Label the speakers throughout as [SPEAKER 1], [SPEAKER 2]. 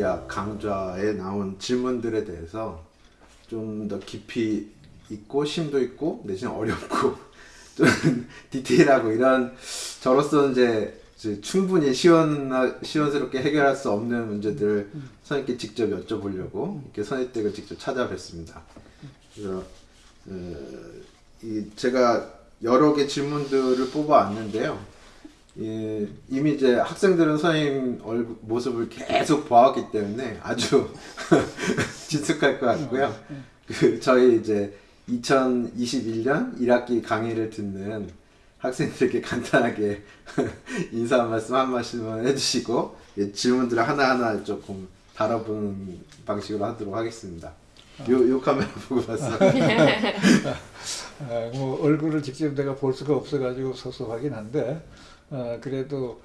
[SPEAKER 1] 물리학 강좌에 나온 질문들에 대해서 좀 더 깊이 있고 심도 있고 대신 어렵고 좀 디테일하고 이런 저로서 이제 충분히 시원 시원스럽게 해결할 수 없는 문제들을 선생님께 직접 여쭤보려고 이렇게 선생님댁을 직접 찾아뵙습니다. 그래서 어, 이 제가 여러 개 질문들을 뽑아왔는데요. 예, 이미 이제 학생들은 선생님 얼굴 모습을 계속 보았기 때문에 아주 친숙할 것 같고요. 그 저희 이제 2021년 1학기 강의를 듣는 학생들에게 간단하게 인사 한 말씀 한 말씀을 해주시고 예, 질문들을 하나하나 조금 다뤄보는 방식으로 하도록 하겠습니다. 요, 요 카메라 보고 봤어.
[SPEAKER 2] 아, 뭐 얼굴을 직접 내가 볼 수가 없어가지고 섭섭하긴 한데 어, 그래도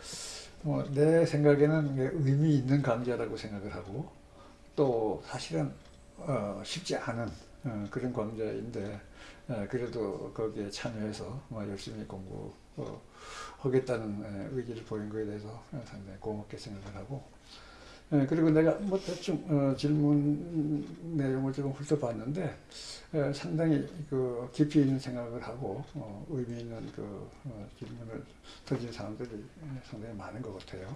[SPEAKER 2] 뭐내 생각에는 의미 있는 강좌라고 생각을 하고 또 사실은 어, 쉽지 않은 어, 그런 강좌인데 어, 그래도 거기에 참여해서 뭐 열심히 공부 어, 하겠다는 에, 의지를 보인 거에 대해서 상당히 고맙게 생각을 하고 예, 그리고 내가 뭐 대충 어, 질문 내용을 조금 훑어봤는데 예, 상당히 그 깊이 있는 생각을 하고 어, 의미 있는 그 어, 질문을 던진 사람들이 상당히 많은 것 같아요.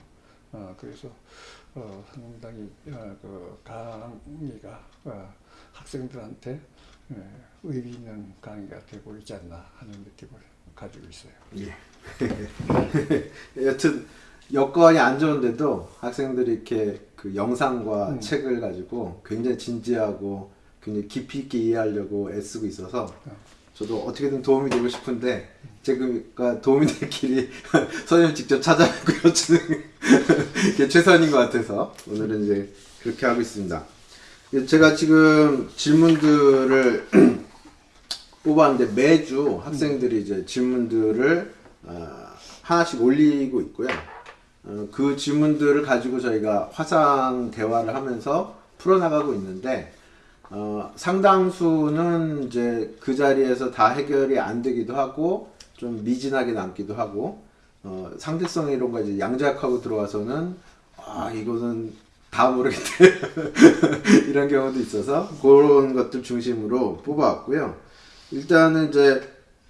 [SPEAKER 2] 어, 그래서 어, 상당히 어, 그 강의가 어, 학생들한테 예, 의미 있는 강의가 되고 있지 않나 하는 느낌을 가지고 있어요.
[SPEAKER 1] 예. 여튼 여건이 안 좋은데도 학생들이 이렇게 그 영상과
[SPEAKER 2] 음.
[SPEAKER 1] 책을 가지고 굉장히 진지하고 굉장히 깊이 있게 이해하려고 애쓰고 있어서
[SPEAKER 2] 어.
[SPEAKER 1] 저도 어떻게든 도움이 되고 싶은데 제가 도움이 될 길이 선생님 직접 찾아뵙고 여쭈는 게 최선인 것 같아서 오늘은 이제 그렇게 하고 있습니다. 제가 지금 질문들을 뽑았는데 매주 학생들이 이제 질문들을 어, 하나씩 올리고 있고요. 어, 그 질문들을 가지고 저희가 화상 대화를 하면서 풀어나가고 있는데 어, 상당수는 이제 그 자리에서 다 해결이 안 되기도 하고 좀 미진하게 남기도 하고 어, 상대성 이론과 이제 양자역하고 들어와서는 아 이거는 다 모르겠대 이런 경우도 있어서 그런 것들 중심으로 뽑아왔고요. 일단은 이제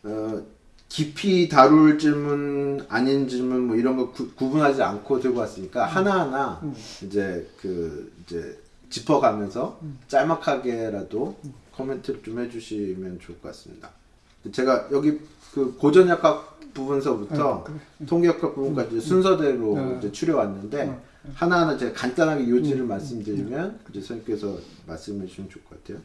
[SPEAKER 1] 어, 깊이 다룰 질문 아닌 질문 뭐 이런 거 구, 구분하지 않고 들고 왔으니까 하나하나 이제 그 이제 짚어가면서 짤막하게라도 코멘트를 좀 해주시면 좋을 것 같습니다. 제가 여기 그 고전역학 부분서부터
[SPEAKER 2] 어, 그래.
[SPEAKER 1] 통계역학 부분까지 순서대로
[SPEAKER 2] 어.
[SPEAKER 1] 이제 추려왔는데
[SPEAKER 2] 어.
[SPEAKER 1] 하나하나 제가 간단하게 요지를
[SPEAKER 2] 음.
[SPEAKER 1] 말씀드리면 이제 선생님께서 말씀해 주시면 좋을 것 같아요.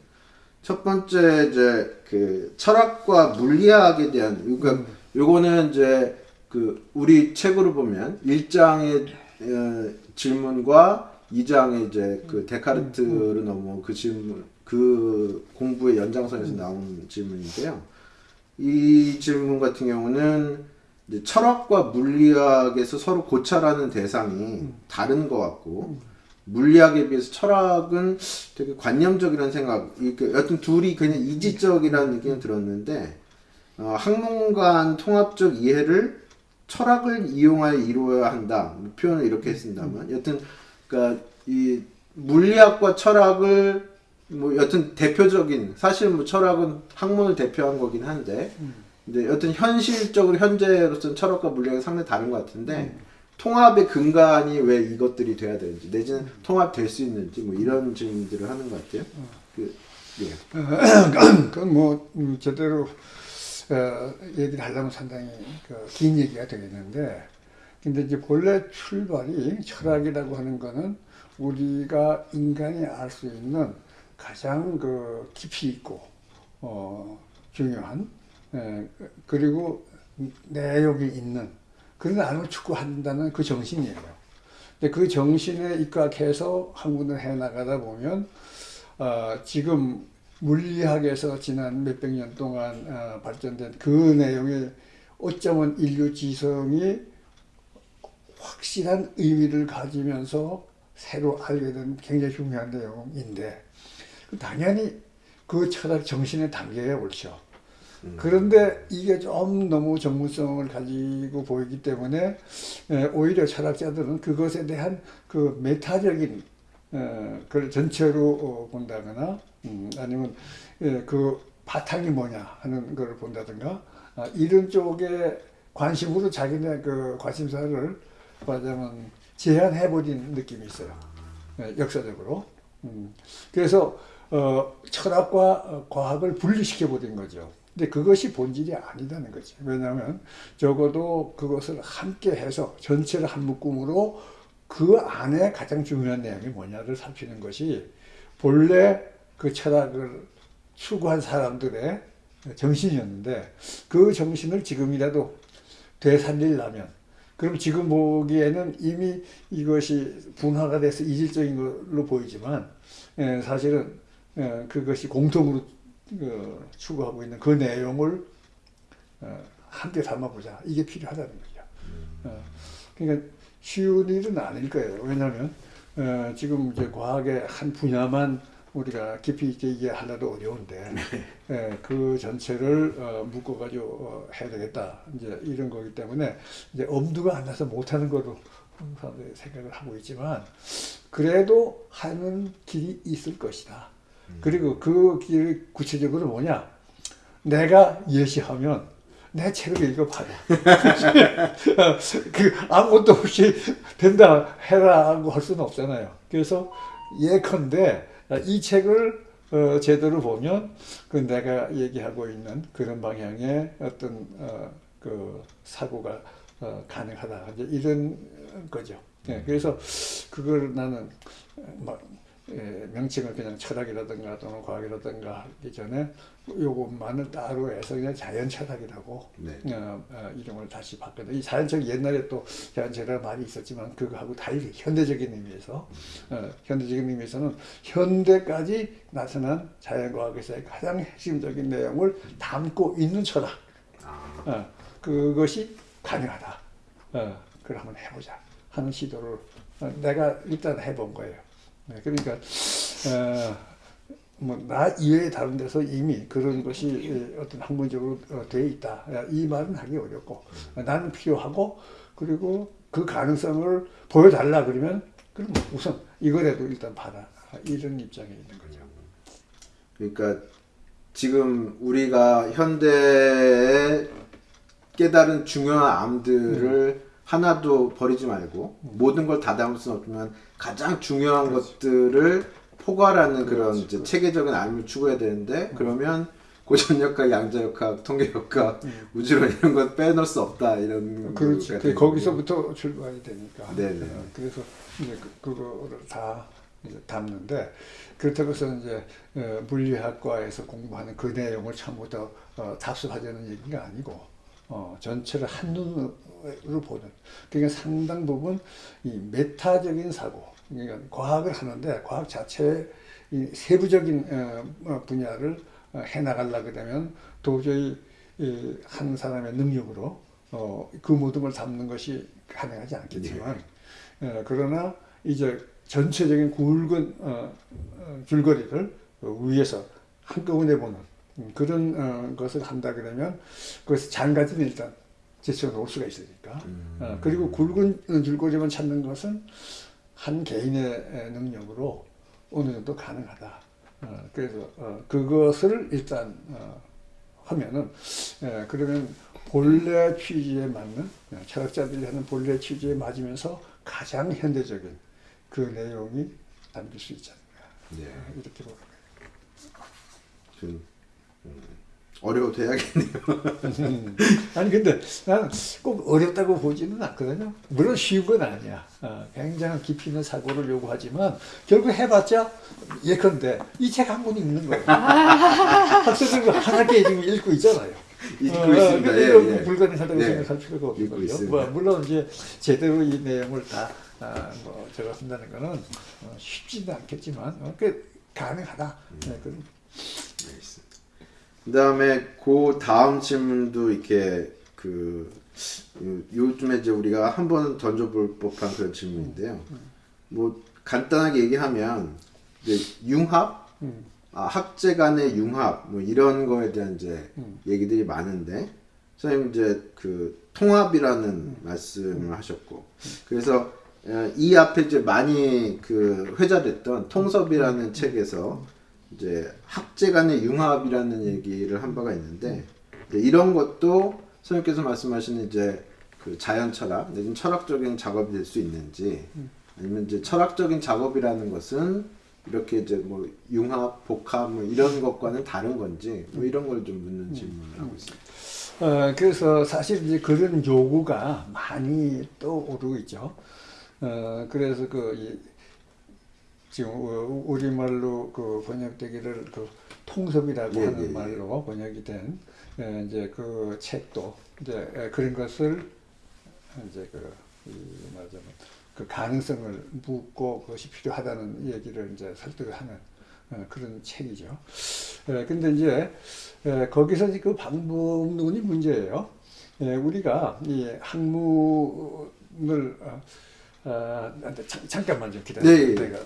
[SPEAKER 1] 첫 번째 이제 그 철학과 물리학에 대한 그러니까
[SPEAKER 2] 음.
[SPEAKER 1] 요거는 이제 그 우리 책으로 보면 1장의 어, 질문과 2장의 이제 그 데카르트로 넘어온 그 질문 그 공부의 연장선에서 나온 질문인데요. 이 질문 같은 경우는 철학과 물리학에서 서로 고찰하는 대상이 다른 것 같고 물리학에 비해서 철학은 되게 관념적이라는 생각, 이게 여튼 둘이 그냥 이지적이라는 느낌이 들었는데 어, 학문 간 통합적 이해를 철학을 이용하여 이루어야 한다. 뭐 표현을 이렇게 했습니다만. 여튼 그러니까 이 물리학과 철학을 뭐 여튼 대표적인 사실 뭐 철학은 학문을 대표한 거긴 한데 근데 여튼 현실적으로 현재로서는 철학과 물리학이 상당히 다른 것 같은데 통합의 근간이 왜 이것들이 돼야 되는지 내지는 통합될 수 있는지 뭐 이런 질문들을 하는 것 같아요. 그 예.
[SPEAKER 2] 그건 뭐 음, 제대로 어, 얘기를 하려면 상당히 그, 긴 얘기가 되겠는데 근데 이제 본래 출발이 철학이라고 하는 거는 우리가 인간이 알 수 있는 가장 그 깊이 있고 어, 중요한 에, 그리고 내용이 있는 그런 나름을 추구한다는 그 정신이에요. 근데 그 정신에 입각해서 학문을 해 나가다 보면 어, 지금 물리학에서 지난 몇백 년 동안 어, 발전된 그 내용이 어쩌면 인류 지성이 확실한 의미를 가지면서 새로 알게 된 굉장히 중요한 내용인데 당연히 그 철학 정신에 담겨야 옳죠. 그런데 이게 좀 너무 전문성을 가지고 보이기 때문에 에, 오히려 철학자들은 그것에 대한 그 메타적인 어, 그걸 전체로 어, 본다거나 음, 아니면 예, 그 바탕이 뭐냐 하는 걸 본다든가 아, 이런 쪽에 관심으로 자기네 그 관심사를 말하자면 제한해버린 느낌이 있어요. 예, 역사적으로. 음, 그래서 어, 철학과 어, 과학을 분리시켜 버린 거죠. 근데 그것이 본질이 아니다는 거지. 왜냐하면 적어도 그것을 함께 해서 전체를 한 묶음으로 그 안에 가장 중요한 내용이 뭐냐를 살피는 것이 본래 그 철학을 추구한 사람들의 정신이었는데 그 정신을 지금이라도 되살리려면 그럼 지금 보기에는 이미 이것이 분화가 돼서 이질적인 걸로 보이지만 예, 사실은 예, 그것이 공통으로 그, 추구하고 있는 그 내용을 어, 함께 담아보자 이게 필요하다는 거죠. 어, 그러니까 쉬운 일은 아닐 거예요. 왜냐하면 어, 지금 이제 과학의 한 분야만 우리가 깊이 있게 이해하려도 어려운데 예, 그 전체를 어, 묶어가지고 어, 해야 되겠다 이제 이런 거기 때문에 이제 엄두가 안 나서 못하는 거로 사람들이 생각을 하고 있지만 그래도 하는 길이 있을 것이다. 그리고 그 길이 구체적으로 뭐냐? 내가 예시하면 내 책을 읽어봐요. 그 아무것도 없이 된다 해라 하고 할 수는 없잖아요. 그래서 예컨대 이 책을 어, 제대로 보면 그 내가 얘기하고 있는 그런 방향의 어떤 어, 그 사고가 어, 가능하다 이제 이런 거죠. 예, 그래서 그걸 나는 막 예, 명칭을 그냥 철학이라든가 또는 과학이라든가 하기 전에 요것만을 따로 해서 그냥 자연 철학이라고
[SPEAKER 1] 네.
[SPEAKER 2] 어, 어, 이름을 다시 바꿨다. 이 자연철 옛날에 또 자연철학 말이 있었지만 그거하고 달리 현대적인 의미에서 어, 현대적인 의미에서는 현대까지 나타난 자연과학에서의 가장 핵심적인 내용을 담고 있는 철학.
[SPEAKER 1] 아,
[SPEAKER 2] 어, 그것이 가능하다. 어, 그걸 한번 해보자 하는 시도를 어, 내가 일단 해본 거예요. 네, 그러니까 어, 뭐나 이외에 다른 데서 이미 그런 것이 에, 어떤 학문적으로 어, 돼 있다. 야, 이 말은 하기 어렵고 어, 나는 필요하고 그리고 그 가능성을 보여달라 그러면 그럼 뭐 우선 이거라도 일단 봐라 이런 입장에 있는 거죠.
[SPEAKER 1] 그러니까 지금 우리가 현대에 깨달은 중요한 암들을 하나도 버리지 말고 모든 걸 다 담을 수는 없지만 가장 중요한 것들을 포괄하는 그런
[SPEAKER 2] 그렇지,
[SPEAKER 1] 이제 체계적인 암을 추구해야 되는데 그러면 고전역학, 양자역학, 통계역학, 우주론 이런 건 빼놓을 수 없다 이런
[SPEAKER 2] 그렇지.
[SPEAKER 1] 거가
[SPEAKER 2] 그 거기서부터 출발이 되니까.
[SPEAKER 1] 네네.
[SPEAKER 2] 어, 그래서 이제 그, 그거를 다 이제 담는데 그렇다고 해서 이제 어, 물리학과에서 공부하는 그 내용을 전부 다 어, 답습하자는 얘기가 아니고 어, 전체를 한눈으로 보는. 그러니까 상당 부분 이 메타적인 사고 그러니까 과학을 하는데 과학 자체의 이 세부적인 어, 어, 분야를 어, 해나가려 그러면 도저히 이 한 사람의 능력으로 어, 그 모든 걸 담는 것이 가능하지 않겠지만 어, 그러나 이제 전체적인 굵은 어, 어, 줄거리를 어, 위에서 한꺼번에 보는 음, 그런 어, 것을 한다 그러면 그것을 장가지는 일단 제쳐 놓을 수가 있으니까 어, 그리고 굵은 줄거리만 찾는 것은 한 개인의 능력으로 어느 정도 가능하다. 어, 그래서 어, 그것을 일단 어, 하면은 예, 그러면 본래 취지에 맞는 예, 철학자들이 하는 본래 취지에 맞으면서 가장 현대적인 그 내용이 담길 수 있지 않을까
[SPEAKER 1] 네.
[SPEAKER 2] 어, 이렇게 보는 거예요.
[SPEAKER 1] 좀 음, 어려워도 해야겠네요.
[SPEAKER 2] 음. 아니 근데 나는 꼭 어렵다고 보지는 않거든요. 물론 쉬운 건 아니야. 어, 굉장히 깊이 있는 사고를 요구하지만 결국 해봤자 예컨대 이 책 한 권 읽는 거예요. 학생들 한 학기에 지금 읽고 있잖아요.
[SPEAKER 1] 읽고
[SPEAKER 2] 어,
[SPEAKER 1] 있습니다.
[SPEAKER 2] 근데
[SPEAKER 1] 예, 예.
[SPEAKER 2] 불가능하다고
[SPEAKER 1] 네.
[SPEAKER 2] 생각할 필요가 없는 거죠.
[SPEAKER 1] 있습니다.
[SPEAKER 2] 뭐, 물론 이제 제대로 이 내용을 다 아, 뭐, 제가 한다는 거는 어, 쉽지는 않겠지만 어, 그 가능하다. 네, 그런
[SPEAKER 1] 그 다음에 그 다음 질문도 이렇게 그 요- 요즘에 이제 우리가 한 번 던져볼 법한 그런 질문인데요. 뭐 간단하게 얘기하면 이제 융합,
[SPEAKER 2] 음.
[SPEAKER 1] 아, 학제 간의 융합 뭐 이런 거에 대한 이제
[SPEAKER 2] 음.
[SPEAKER 1] 얘기들이 많은데 선생님 이제 그 통합이라는
[SPEAKER 2] 음.
[SPEAKER 1] 말씀을 하셨고 그래서 어, 이 앞에 이제 많이 그 회자됐던 통섭이라는
[SPEAKER 2] 음.
[SPEAKER 1] 책에서 이제 학제 간의 융합이라는 얘기를 한 바가 있는데 이런 것도 선생님께서 말씀하시는 이제 그 자연 철학 내지는 철학적인 작업이 될 수 있는지 아니면 이제 철학적인 작업이라는 것은 이렇게 이제 뭐 융합, 복합 뭐 이런 것과는 다른 건지 뭐 이런 걸 좀 묻는 질문을 하고 있습니다.
[SPEAKER 2] 어, 그래서 사실 이제 그런 요구가 많이 떠오르고 있죠. 어, 그래서 그, 이, 지금 우- 우리말로 그 번역되기를 그 통섭이라고
[SPEAKER 1] 예,
[SPEAKER 2] 하는
[SPEAKER 1] 예, 예.
[SPEAKER 2] 말로 번역이 된 에, 이제 그 책도 이제 에, 그런 것을 이제 그, 이 말하자면 그 가능성을 묻고 그것이 필요하다는 얘기를 이제 설득을 하는 어, 그런 책이죠. 에, 근데 이제 에, 거기서 이제 그 방법론이 문제예요. 에, 우리가 이 학문을 어, 어, 근데 잠, 잠깐만 좀 기다려.
[SPEAKER 1] 네, 예.
[SPEAKER 2] 내가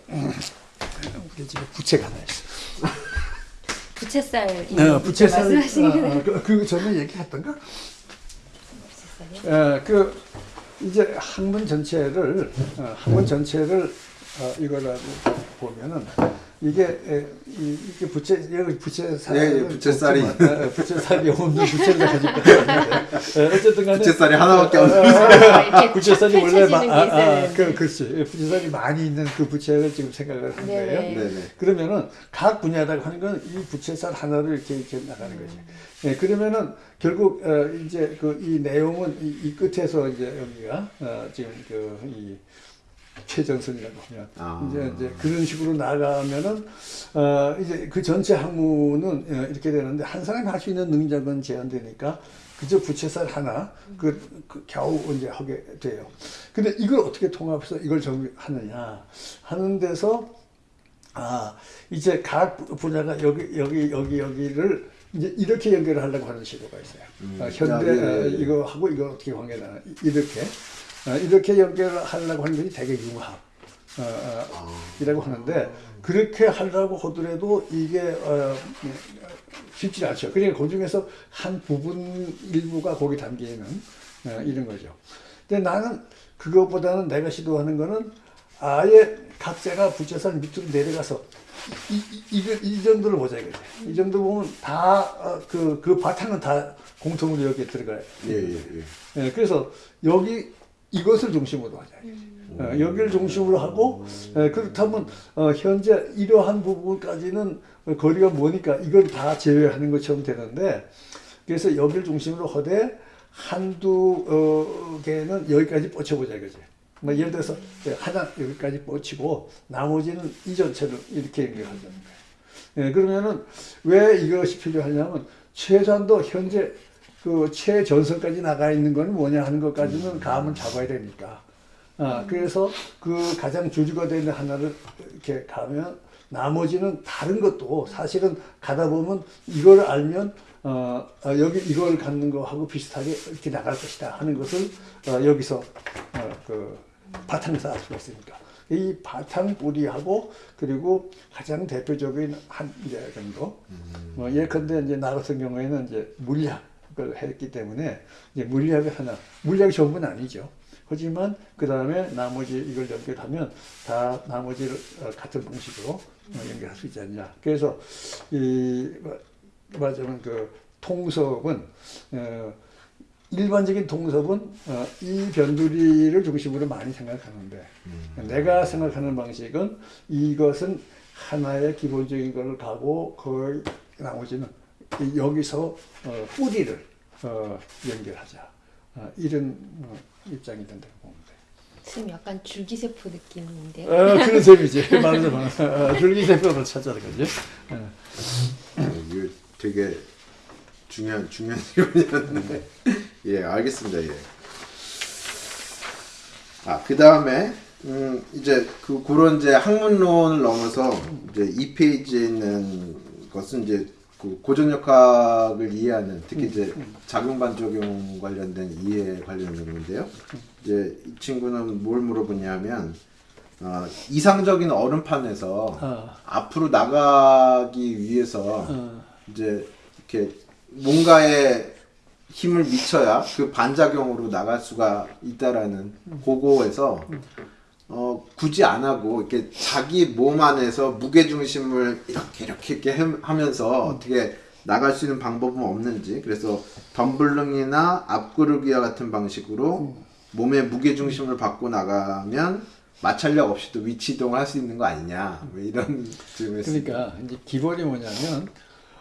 [SPEAKER 2] 우리 집에 부채가 하나 있어.
[SPEAKER 3] 부채살
[SPEAKER 2] 어, 부채살
[SPEAKER 3] 말씀하시는
[SPEAKER 2] 어, 어, 그, 그 전에 얘기했던가?
[SPEAKER 3] 부채살이요?
[SPEAKER 2] 에, 그 이제 학문 전체를 어, 학문 전체를 어, 이거라고 보면은 이게 에, 이, 이게 부채 여기 부채살
[SPEAKER 1] 예, 예, 부채살이.
[SPEAKER 2] 부채살이 없는 부채를 가지고 있는데 어쨌든 간에
[SPEAKER 1] 부채살이 하나밖에 없는
[SPEAKER 3] 어,
[SPEAKER 2] 부채살이 원래 마,
[SPEAKER 3] 게
[SPEAKER 2] 아, 아,
[SPEAKER 3] 있어요.
[SPEAKER 2] 그, 그렇지 부채살이 많이 있는 그 부채를 지금 생각을 한
[SPEAKER 3] 네네.
[SPEAKER 2] 거예요.
[SPEAKER 1] 네네.
[SPEAKER 2] 그러면은 각 분야라고 하는 건 이 부채살 하나를 이렇게 이렇게 나가는 거지. 예, 그러면은 결국 어, 이제 그 이 내용은 이, 이 끝에서 이제 여기가 어, 지금 그이 최전선이라고 하면
[SPEAKER 1] 아.
[SPEAKER 2] 이제 이제 그런 식으로 나가면은 어 이제 그 전체 학문은 어, 이렇게 되는데 한 사람이 할 수 있는 능력은 제한되니까 그저 부채살 하나 그, 그 겨우 이제 하게 돼요. 근데 이걸 어떻게 통합해서 이걸 정리하느냐 하는 데서 아 이제 각 분야가 여기 여기 여기 여기를 이제 이렇게 연결을 하려고 하는 시도가 있어요.
[SPEAKER 1] 음.
[SPEAKER 2] 어, 현대
[SPEAKER 1] 아, 예, 예,
[SPEAKER 2] 어,
[SPEAKER 1] 예.
[SPEAKER 2] 이거 하고 이거 어떻게 관계나 이렇게 어, 이렇게 연결을 하려고 하는 것이 되게 융합. 어, 어,
[SPEAKER 1] 아.
[SPEAKER 2] 이라고 하는데 그렇게 하려고 하더라도 이게 어, 쉽지 않죠. 그러니까 그 중에서 한 부분 일부가 거기 담겨 있는 어, 이런 거죠. 근데 나는 그것보다는 내가 시도하는 거는 아예 각자가 부채살 밑으로 내려가서 이, 이, 이, 이 정도를 보자 이거지. 이 정도 보면 다그 그 바탕은 다 공통으로 여기에 들어가요.
[SPEAKER 1] 예, 예, 예.
[SPEAKER 2] 예, 그래서 여기 이것을 중심으로 하자. 어, 여기를 중심으로 하고 예, 그렇다면 어, 현재 이러한 부분까지는 거리가 뭐니까 이걸 다 제외하는 것처럼 되는데 그래서 여기를 중심으로 하되 한두 어, 개는 여기까지 뻗쳐보자 이거지. 뭐 예를 들어서 하나 여기까지 뻗치고 나머지는 이 전체를 이렇게 연결하자는 거예요. 예, 그러면은 왜 이것이 필요하냐면 최소한도 현재 그 최전선까지 나가 있는 건 뭐냐 하는 것까지는 감을 잡아야 되니까. 아, 그래서 그 가장 주주가 되는 하나를 이렇게 가면 나머지는 다른 것도 사실은 가다 보면 이걸 알면 어, 어, 여기 이걸 갖는 거하고 비슷하게 이렇게 나갈 것이다 하는 것을 어, 여기서 어, 그 바탕에서 알 수가 있으니까. 이 바탕 뿌리하고 그리고 가장 대표적인 한 이제 정도. 뭐 예컨대 이제 나 같은 경우에는 이제 물리학 을 했기 때문에 이제 물리학을 하나 물리학이 전부는 아니죠. 하지만 그 다음에 나머지 이걸 연결하면 다 나머지를 어, 같은 방식으로 어, 연결할 수 있지 않냐. 그래서 이 뭐, 말하자면 그 통섭은 어, 일반적인 통섭은 어, 이 변두리를 중심으로 많이 생각하는데 내가 생각하는 방식은 이것은 하나의 기본적인 것을 가고 거의 나머지는 이- 여기서 어, 뿌리를 어, 연결하자 어, 이런 어, 입장이 된다고 보면 돼.
[SPEAKER 3] 지금 약간 줄기세포 느낌인데요.
[SPEAKER 2] 어, 그런 셈이지. 말하자면 어, 줄기세포를 찾아는 거지. 어.
[SPEAKER 1] 어, 이거 되게 중요한 중요한 질문이었는데 예 알겠습니다 예. 아 그 다음에 음 이제 그 그런 이제 학문론을 넘어서 이제 이 페이지에 있는 것은 이제 그 고전 역학을 이해하는 특히 이제 작용 반작용 관련된 이해 관련된 건데요. 이제 이 친구는 뭘 물어보냐면 어, 이상적인 얼음판에서
[SPEAKER 2] 어,
[SPEAKER 1] 앞으로 나가기 위해서
[SPEAKER 2] 어,
[SPEAKER 1] 이제 이렇게 뭔가에 힘을 미쳐야 그 반작용으로 나갈 수가 있다라는 고거에서 어, 굳이 안 하고 이렇게 자기 몸 안에서 무게 중심을 이렇게 이렇게 이렇게 해- 하면서 어떻게 나갈 수 있는 방법은 없는지 그래서 덤블링이나 앞구르기와 같은 방식으로 몸의 무게 중심을 받고 나가면 마찰력 없이도 위치 이동을 할 수 있는 거 아니냐 뭐 이런 질문을
[SPEAKER 2] 그러니까 이제 기본이 뭐냐면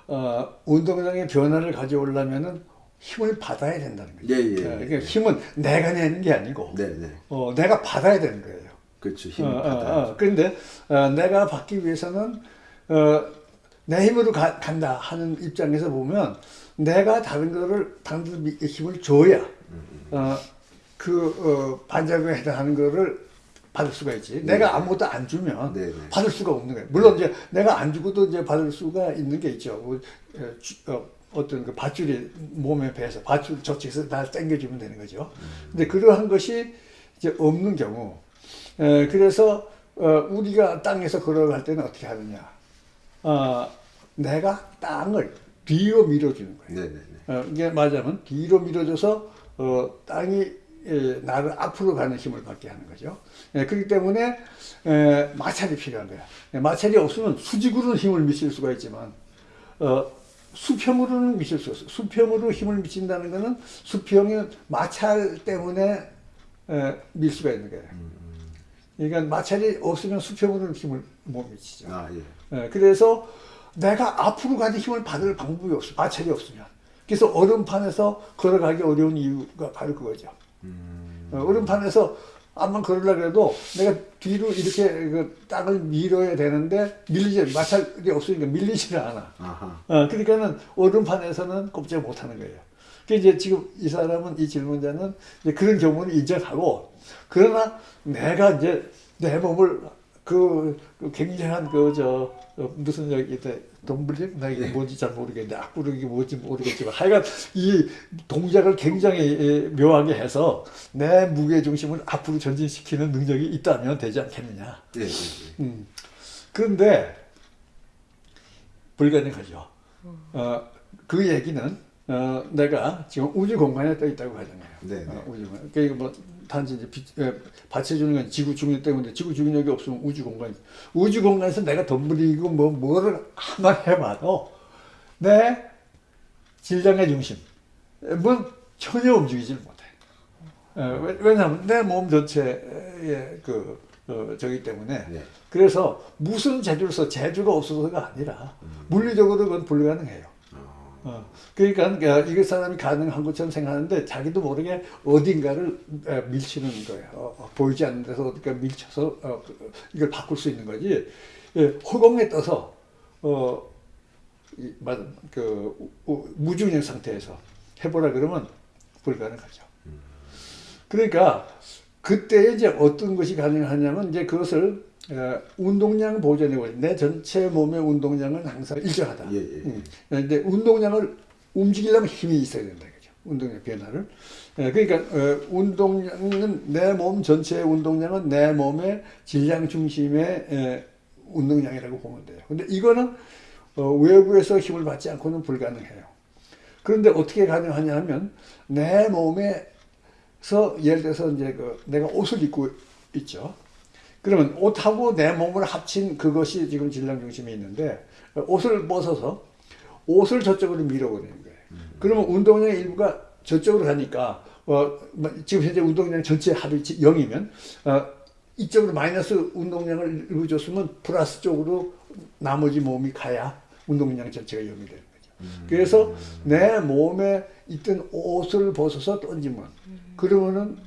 [SPEAKER 2] 어, 운동량의 변화를 가져오려면은 힘을 받아야 된다는 거죠.
[SPEAKER 1] 예, 예,
[SPEAKER 2] 어,
[SPEAKER 1] 예.
[SPEAKER 2] 그러니까 힘은 내가 내는 게 아니고
[SPEAKER 1] 네 네
[SPEAKER 2] 어, 내가 받아야 되는 거예요.
[SPEAKER 1] 그렇죠
[SPEAKER 2] 어,
[SPEAKER 1] 힘을
[SPEAKER 2] 어,
[SPEAKER 1] 받아야
[SPEAKER 2] 어. 그런데 어, 내가 받기 위해서는 어, 내 힘으로 가- 간다 하는 입장에서 보면 내가 다른 거를 다른 데 힘을 줘야 어, 그 어, 반작용에 해당하는 거를 받을 수가 있지. 내가 아무것도 안 주면
[SPEAKER 1] 네, 네.
[SPEAKER 2] 받을 수가 없는 거예요. 물론 이제 내가 안 주고도 이제 받을 수가 있는 게 있죠. 뭐, 어, 주- 어, 어떤 그 밧줄이 몸에 배서 밧줄 저쪽에서 날 당겨주면 되는 거죠. 근데 그러한 것이 이제 없는 경우, 에, 그래서 어, 우리가 땅에서 걸어갈 때는 어떻게 하느냐? 어, 내가 땅을 뒤로 밀어주는 거예요.
[SPEAKER 1] 네네네
[SPEAKER 2] 어, 이게 말하자면 뒤로 밀어줘서 어, 땅이 에, 나를 앞으로 가는 힘을 받게 하는 거죠. 예, 그렇기 때문에 에, 마찰이 필요한 거야. 예, 마찰이 없으면 수직으로는 힘을 미칠 수가 있지만 어, 수평으로는 미칠 수 없어. 수평으로 힘을 미친다는 것은 수평의 마찰 때문에 에, 밀 수가 있는 거예요. 그러니까 마찰이 없으면 수평으로는 힘을 못 미치죠.
[SPEAKER 1] 아 예.
[SPEAKER 2] 예, 그래서 내가 앞으로 가는 힘을 받을 방법이 없어. 마찰이 없으면. 그래서 얼음판에서 걸어가기 어려운 이유가 바로 그거죠. 어, 얼음판에서 암만 걸으려고 해도 내가 뒤로 이렇게 그 땅을 밀어야 되는데 밀리지, 마찰이 없으니까 밀리지를 않아.
[SPEAKER 1] 아하.
[SPEAKER 2] 어, 그러니까는 얼음판에서는 꼼짝 못 하는 거예요. 그 이제 지금 이 사람은, 이 질문자는 그런 경우는 인정하고, 그러나 내가 이제 내 몸을 그, 그 굉장한 그, 저, 어, 무슨 여기, 덤블링? 나 이게 뭔지 잘 모르겠는데, 앞구르기 뭔지 모르겠지만, 하여간 이 동작을 굉장히 예, 묘하게 해서 내 무게 중심을 앞으로 전진시키는 능력이 있다면 되지 않겠느냐.
[SPEAKER 1] 예, 예, 예.
[SPEAKER 2] 음. 그런데 불가능하죠. 어, 그 얘기는 어, 내가 지금 우주 공간에 떠 있다고 가정해요.
[SPEAKER 1] 네, 네.
[SPEAKER 2] 어, 우주 공간. 그러니까 뭐 단지 이제 빛, 에, 받쳐주는 건 지구 중력 때문에 지구 중력이 없으면 우주 공간. 우주 공간에서 내가 덤블이고 뭐 뭐를 한번 해봐도 내 질량의 중심, 뭐 전혀 움직이질 못해. 어, 왜- 왜냐하면 내 몸 전체의 그 어, 저기 때문에
[SPEAKER 1] 네.
[SPEAKER 2] 그래서 무슨 재주를 써 재주가 없어서가 아니라 물리적으로 그건 불가능해요. 어, 그러니까 이그 사람이 가능한 것처럼 생각하는데 자기도 모르게 어딘가를 에, 밀치는 거예요. 어, 어, 보이지 않는 데서 어디가 밀쳐서 어, 그, 이걸 바꿀 수 있는 거지. 예, 허공에 떠서 어, 이, 그 우- 우- 무중력 상태에서 해보라 그러면 불가능하죠. 그러니까 그때 이제 어떤 것이 가능하냐면 이제 그것을 어, 운동량 버려. 내 전체 몸의 운동량은 항상 일정하다.
[SPEAKER 1] 예, 예.
[SPEAKER 2] 음. 근데 운동량을 움직이려면 힘이 있어야 된다 그죠. 운동량 변화를. 예, 그러니까 어, 운동량은 내 몸 전체의 운동량은 내 몸의 질량 중심의 에, 운동량이라고 보면 돼요. 근데 이거는 어, 외부에서 힘을 받지 않고는 불가능해요. 그런데 어떻게 가능하냐 하면 내 몸에서 예를 들어서 이제 그 내가 옷을 입고 있죠. 그러면 옷하고 내 몸을 합친 그것이 지금 질량 중심에 있는데 어, 옷을 벗어서 옷을 저쪽으로 밀어버리는 거예요. 그러면 운동량의 일부가 저쪽으로 가니까 어, 뭐 지금 현재 운동량 전체 합이 0이면 어, 이쪽으로 마이너스 운동량을 일부 줬으면 플러스 쪽으로 나머지 몸이 가야 운동량 전체가 0이 되는 거죠. 그래서 내 몸에 있던 옷을 벗어서 던지면 그러면은 어,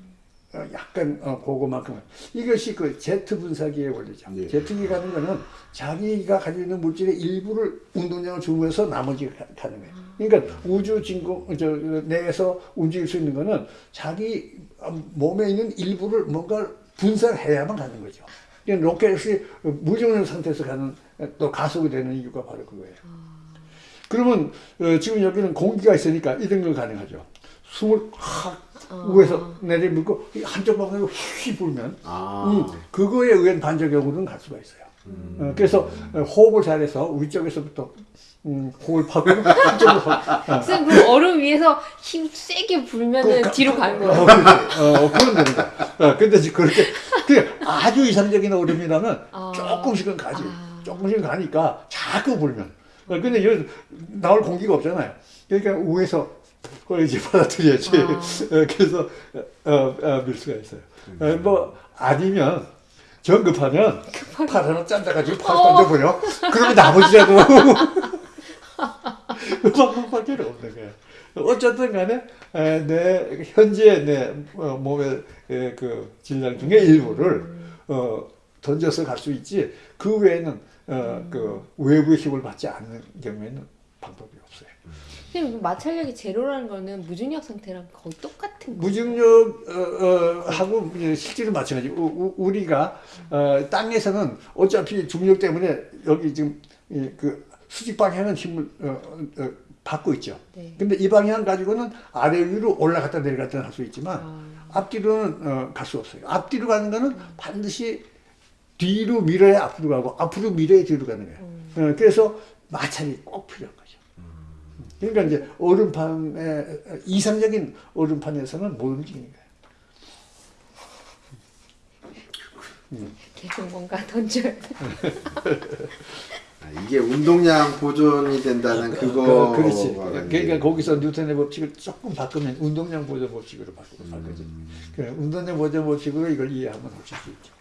[SPEAKER 2] 약간 어, 그거만큼은 이것이 그 제트 분사기의 원리죠.
[SPEAKER 1] 예.
[SPEAKER 2] 제트기 가는 거는 자기가 가지고 있는 물질의 일부를 운동량을 주면서 나머지가 가- 가는 거예요. 그러니까 우주 진공 저 내에서 움직일 수 있는 거는 자기 어, 몸에 있는 일부를 뭔가 분산해야만 가는 거죠. 그러니까 로켓이 무중력 상태에서 가는 또 가속이 되는 이유가 바로 그거예요. 그러면 어, 지금 여기는 공기가 있으니까 이런 건 가능하죠. 숨을 확
[SPEAKER 3] 어.
[SPEAKER 2] 우에서 내리밀고 한쪽 방향으로 휘 불면
[SPEAKER 1] 아.
[SPEAKER 2] 음, 그거에 의한 반작용으로는 갈 수가 있어요.
[SPEAKER 1] 음.
[SPEAKER 2] 어, 그래서 어, 호흡을 잘해서 위쪽에서부터 음, 호흡을 파고 한쪽으로 파- 어,
[SPEAKER 3] 선생님 그럼 얼음 위에서 힘 세게 불면은
[SPEAKER 2] 그-
[SPEAKER 3] 뒤로 가는
[SPEAKER 2] 어,
[SPEAKER 3] 거예요.
[SPEAKER 2] 그렇지. 어, 그런 겁니다. 어, 근데 그렇게, 그 아주 이상적인 얼음이라면
[SPEAKER 3] 아.
[SPEAKER 2] 조금씩은 가지.
[SPEAKER 3] 아.
[SPEAKER 2] 조금씩은 가니까 자꾸 불면. 어, 근데 여기 나올 공기가 없잖아요. 그러니까 위에서 그걸 이제 받아들여야지.
[SPEAKER 3] 아.
[SPEAKER 2] 어, 그래서, 어, 어, 밀 수가 있어요. 어, 뭐, 아니면, 정급하면, 팔 하나 짠다가지고 팔
[SPEAKER 3] 어.
[SPEAKER 2] 던져버려. 그러면 나머지라도. 그 방법밖에 없는 거예요. 어쨌든 간에 에, 내 현재 내 어, 몸의 에, 그 질량 중에 일부를 어, 던져서 갈 수 있지 그 외에는 어, 그 외부의 힘을 받지 않는 경우에는 방법이 없어요.
[SPEAKER 3] 선생님 마찰력이 제로라는 거는 무중력 상태랑 거의 똑같은 거예요.
[SPEAKER 2] 무중력 어, 어, 하고 실제로 마찬가지. 우, 우- 우 리가 어, 땅에서는 어차피 중력 때문에 여기 지금 이, 그 수직 방향은 힘을 어, 어, 어, 받고 있죠.
[SPEAKER 3] 네.
[SPEAKER 2] 근데 이 방향 가지고는 아래 위로 올라갔다 내려갔다 할 수 있지만
[SPEAKER 3] 아.
[SPEAKER 2] 앞뒤로는 어, 갈수 없어요. 앞뒤로 가는 거는 반드시 뒤로 밀어야 앞으로 가고 앞으로 밀어야 뒤로 가는 거예요. 어, 그래서 마찰이 꼭 거죠. 그러니까 이제 얼음판에 이상적인 얼음판에서는 못 움직이는 거예요.
[SPEAKER 3] 계속 뭔가 던져야.
[SPEAKER 1] 아, 이게 운동량 보존이 된다는 그거.
[SPEAKER 2] 그, 그렇지. 그러니까 거기서 뉴턴의 법칙을 조금 바꾸면 운동량 보존 법칙으로 바꾸고 바꾸지. 그 운동량 보존 법칙으로 이걸 이해하면 훨씬 쉽죠.